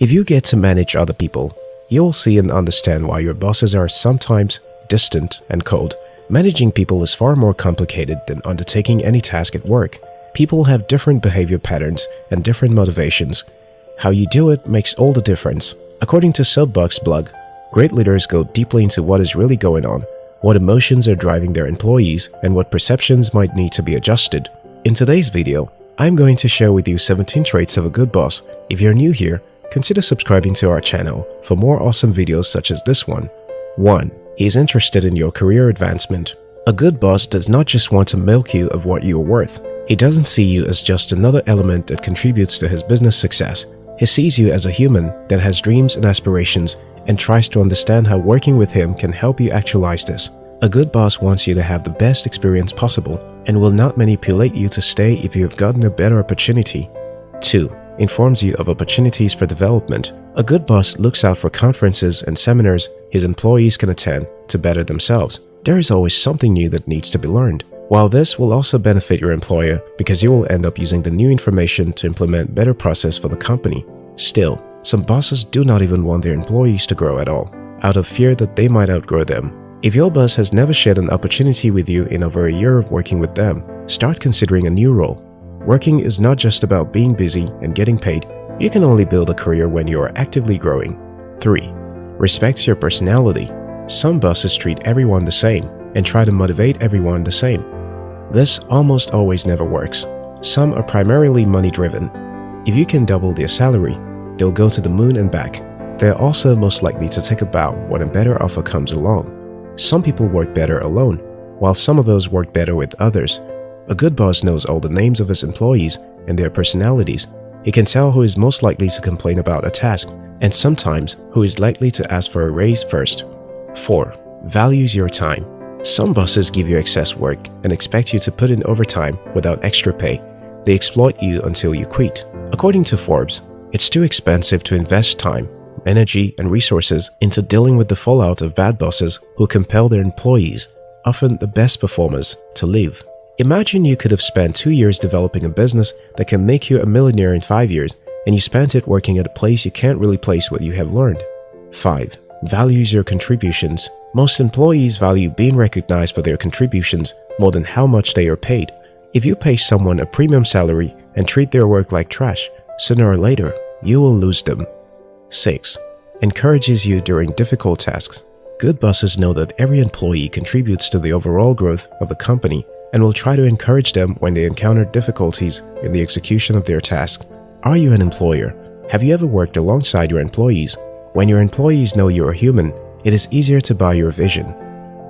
If you get to manage other people, you'll see and understand why your bosses are sometimes distant and cold. Managing people is far more complicated than undertaking any task at work. People have different behavior patterns and different motivations. How you do it makes all the difference. According to Soapbox blog, great leaders go deeply into what is really going on, what emotions are driving their employees, and what perceptions might need to be adjusted. In today's video, I'm going to share with you 17 traits of a good boss. If you're new here, consider subscribing to our channel for more awesome videos such as this one. 1. He is interested in your career advancement. A good boss does not just want to milk you of what you are worth. He doesn't see you as just another element that contributes to his business success. He sees you as a human that has dreams and aspirations and tries to understand how working with him can help you actualize this. A good boss wants you to have the best experience possible and will not manipulate you to stay if you have gotten a better opportunity. 2. Informs you of opportunities for development. A good boss looks out for conferences and seminars his employees can attend to better themselves. There is always something new that needs to be learned. While this will also benefit your employer because you will end up using the new information to implement better process for the company. Still, some bosses do not even want their employees to grow at all, out of fear that they might outgrow them. If your boss has never shared an opportunity with you in over a year of working with them, start considering a new role. Working is not just about being busy and getting paid. You can only build a career when you are actively growing. 3. Respects your personality. Some bosses treat everyone the same and try to motivate everyone the same. This almost always never works. Some are primarily money-driven. If you can double their salary, they'll go to the moon and back. They're also most likely to take a bow when a better offer comes along. Some people work better alone, while some of those work better with others. A good boss knows all the names of his employees and their personalities. He can tell who is most likely to complain about a task and sometimes who is likely to ask for a raise first. 4. Values your time. Some bosses give you excess work and expect you to put in overtime without extra pay. They exploit you until you quit. According to Forbes, it's too expensive to invest time, energy, and resources into dealing with the fallout of bad bosses who compel their employees, often the best performers, to leave. Imagine you could have spent two years developing a business that can make you a millionaire in five years, and you spent it working at a place you can't really place what you have learned. 5. Values your contributions. Most employees value being recognized for their contributions more than how much they are paid. If you pay someone a premium salary and treat their work like trash, sooner or later, you will lose them. 6. Encourages you during difficult tasks. Good bosses know that every employee contributes to the overall growth of the company and will try to encourage them when they encounter difficulties in the execution of their task. Are you an employer? Have you ever worked alongside your employees? When your employees know you are human, it is easier to buy your vision.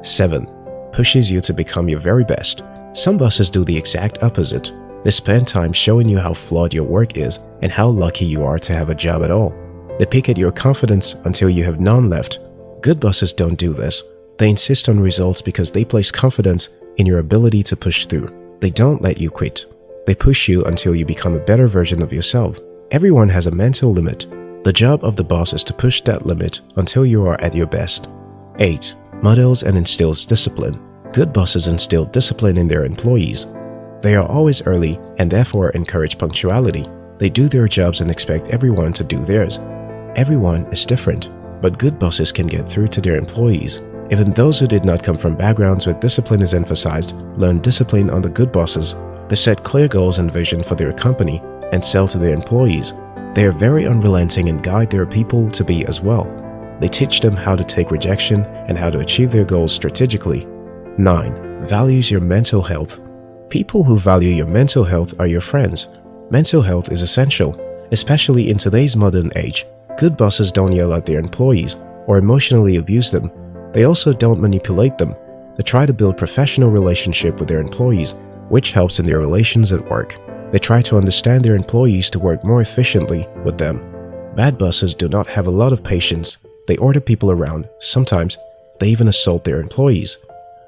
7. Pushes you to become your very best. Some bosses do the exact opposite. They spend time showing you how flawed your work is and how lucky you are to have a job at all. They pick at your confidence until you have none left. Good bosses don't do this. They insist on results because they place confidence in your ability to push through. They don't let you quit. They push you until you become a better version of yourself. Everyone has a mental limit the job of the boss is to push that limit until you are at your best. 8. Models and instills discipline. Good bosses instill discipline in their employees. They are always early and therefore encourage punctuality. They do their jobs and expect everyone to do theirs. Everyone is different, but good bosses can get through to their employees. Even those who did not come from backgrounds where discipline is emphasized learn discipline under good bosses. They set clear goals and vision for their company and sell to their employees they are very unrelenting and guide their people to be as well. They teach them how to take rejection and how to achieve their goals strategically. 9. Values your mental health. People who value your mental health are your friends. Mental health is essential, especially in today's modern age. Good bosses don't yell at their employees or emotionally abuse them. They also don't manipulate them. They try to build professional relationship with their employees, which helps in their relations at work. They try to understand their employees to work more efficiently with them. Bad bosses do not have a lot of patience. They order people around. Sometimes, they even assault their employees.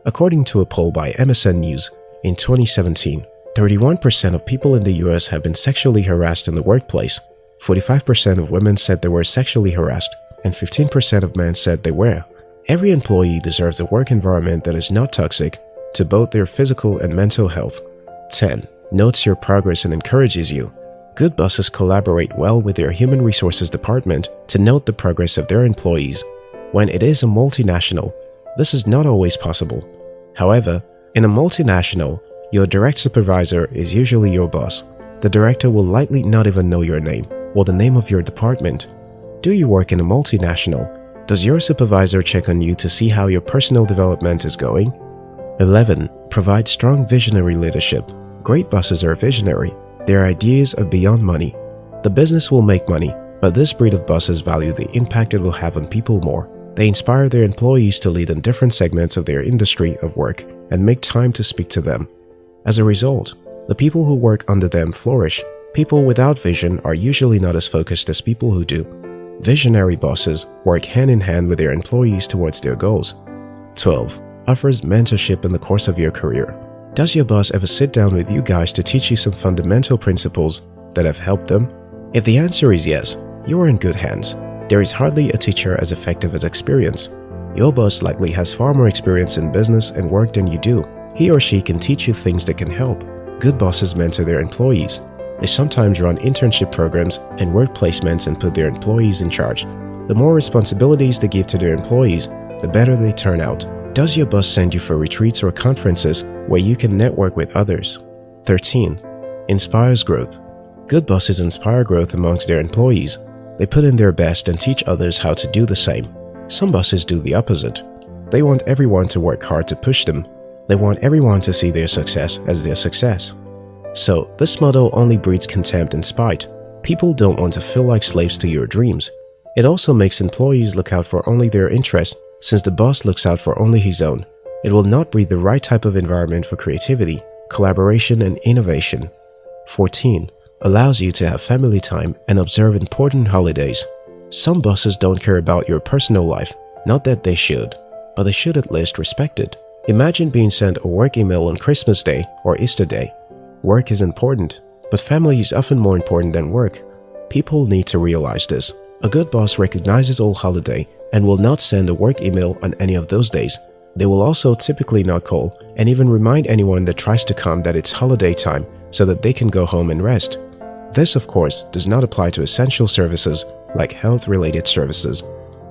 According to a poll by MSN News, in 2017, 31% of people in the US have been sexually harassed in the workplace. 45% of women said they were sexually harassed, and 15% of men said they were. Every employee deserves a work environment that is not toxic to both their physical and mental health. 10 notes your progress and encourages you. Good bosses collaborate well with their human resources department to note the progress of their employees. When it is a multinational, this is not always possible. However, in a multinational, your direct supervisor is usually your boss. The director will likely not even know your name or the name of your department. Do you work in a multinational? Does your supervisor check on you to see how your personal development is going? 11. Provide strong visionary leadership. Great bosses are visionary. Their ideas are beyond money. The business will make money, but this breed of bosses value the impact it will have on people more. They inspire their employees to lead in different segments of their industry of work and make time to speak to them. As a result, the people who work under them flourish. People without vision are usually not as focused as people who do. Visionary bosses work hand in hand with their employees towards their goals. 12. Offers mentorship in the course of your career. Does your boss ever sit down with you guys to teach you some fundamental principles that have helped them? If the answer is yes, you are in good hands. There is hardly a teacher as effective as experience. Your boss likely has far more experience in business and work than you do. He or she can teach you things that can help. Good bosses mentor their employees. They sometimes run internship programs and work placements and put their employees in charge. The more responsibilities they give to their employees, the better they turn out. Does your boss send you for retreats or conferences where you can network with others? 13. Inspires growth. Good bosses inspire growth amongst their employees. They put in their best and teach others how to do the same. Some bosses do the opposite. They want everyone to work hard to push them. They want everyone to see their success as their success. So, this model only breeds contempt and spite. People don't want to feel like slaves to your dreams. It also makes employees look out for only their interests since the boss looks out for only his own. It will not breed the right type of environment for creativity, collaboration, and innovation. 14. Allows you to have family time and observe important holidays. Some bosses don't care about your personal life, not that they should, but they should at least respect it. Imagine being sent a work email on Christmas Day or Easter Day Work is important, but family is often more important than work. People need to realize this. A good boss recognizes all holiday and will not send a work email on any of those days. They will also typically not call and even remind anyone that tries to come that it's holiday time so that they can go home and rest. This, of course, does not apply to essential services like health-related services,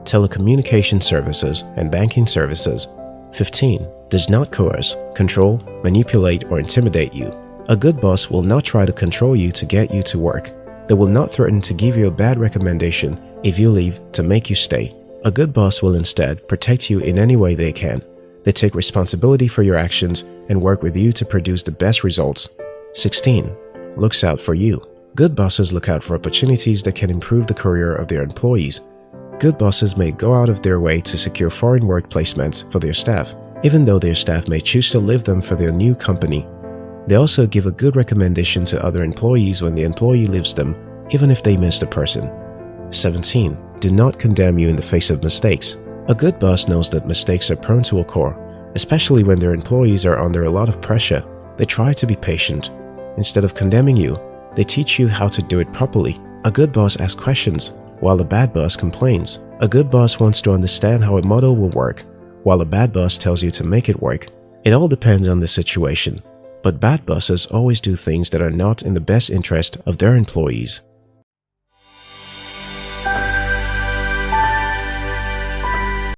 telecommunication services, and banking services. 15. Does not coerce, control, manipulate, or intimidate you. A good boss will not try to control you to get you to work. They will not threaten to give you a bad recommendation if you leave to make you stay. A good boss will instead protect you in any way they can. They take responsibility for your actions and work with you to produce the best results. 16. Looks out for you. Good bosses look out for opportunities that can improve the career of their employees. Good bosses may go out of their way to secure foreign work placements for their staff, even though their staff may choose to leave them for their new company they also give a good recommendation to other employees when the employee leaves them, even if they miss the person. 17. Do not condemn you in the face of mistakes. A good boss knows that mistakes are prone to occur, especially when their employees are under a lot of pressure. They try to be patient. Instead of condemning you, they teach you how to do it properly. A good boss asks questions, while a bad boss complains. A good boss wants to understand how a model will work, while a bad boss tells you to make it work. It all depends on the situation. But bad bosses always do things that are not in the best interest of their employees.